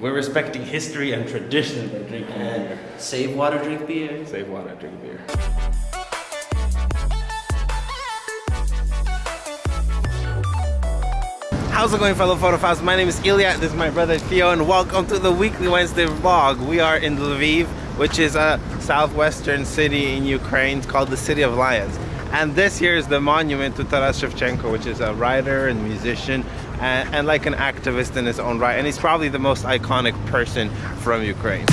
We're respecting history and tradition by drinking And beer. save water, drink beer. Save water, drink beer. How's it going fellow photophiles? My name is Ilya, this is my brother Theo and welcome to the weekly Wednesday vlog. We are in Lviv, which is a southwestern city in Ukraine called the City of Lions. And this here is the monument to Taras Shevchenko, which is a writer and musician and, and like an activist in his own right. And he's probably the most iconic person from Ukraine.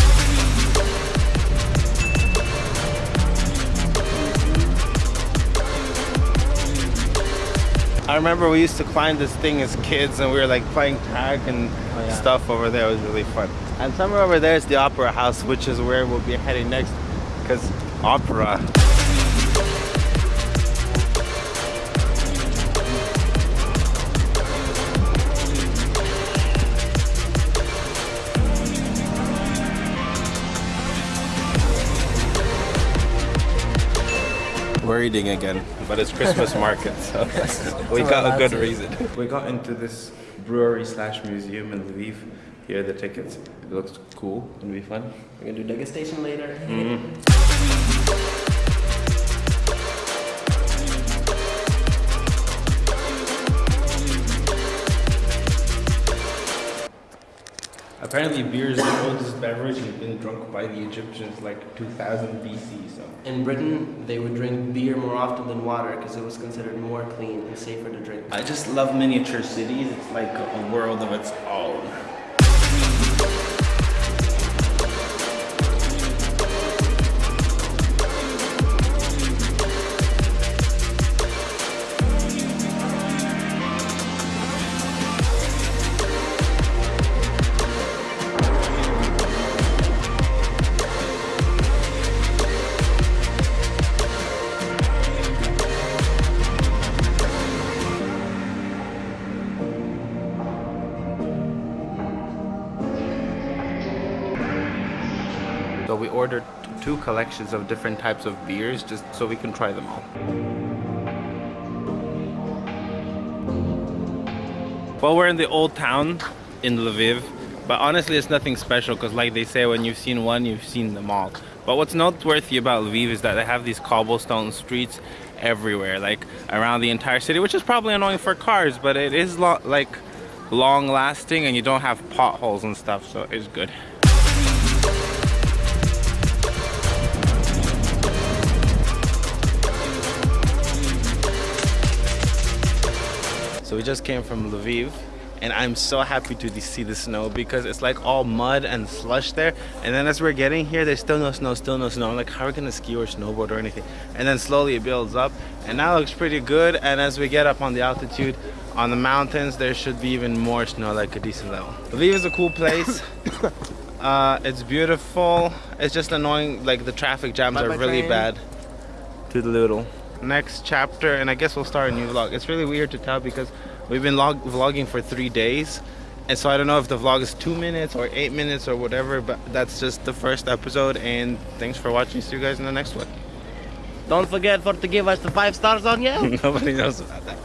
I remember we used to climb this thing as kids and we were like playing tag and oh, yeah. stuff over there. It was really fun. And somewhere over there is the Opera House, which is where we'll be heading next because opera. We're eating again, but it's Christmas market, so we got a good reason. We got into this brewery slash museum in Lviv. Here are the tickets. It looks cool. Gonna be fun. We're gonna do degustation later. Mm-hmm. Apparently, beer is the oldest beverage and been drunk by the Egyptians like 2000 BC. So In Britain, they would drink beer more often than water because it was considered more clean and safer to drink. I just love miniature cities. It's like a world of its own. So we ordered two collections of different types of beers just so we can try them all. Well, we're in the old town in Lviv, but honestly it's nothing special because like they say, when you've seen one, you've seen them all. But what's noteworthy about Lviv is that they have these cobblestone streets everywhere, like around the entire city, which is probably annoying for cars, but it is like long lasting and you don't have potholes and stuff, so it's good. So we just came from Lviv and I'm so happy to see the snow because it's like all mud and slush there. And then as we're getting here there's still no snow still no snow. I'm like how are we gonna ski or snowboard or anything? And then slowly it builds up and now it looks pretty good. And as we get up on the altitude on the mountains there should be even more snow like a decent level. Lviv is a cool place. Uh, it's beautiful. It's just annoying like the traffic jams Bye-bye are really train. bad. To the little next chapter and I guess we'll start a new vlog. It's really weird to tell because we've been log vlogging for three days and so I don't know if the vlog is two minutes or eight minutes or whatever but that's just the first episode and thanks for watching. See you guys in the next one. Don't forget for to give us the five stars on yeah. nobody knows about that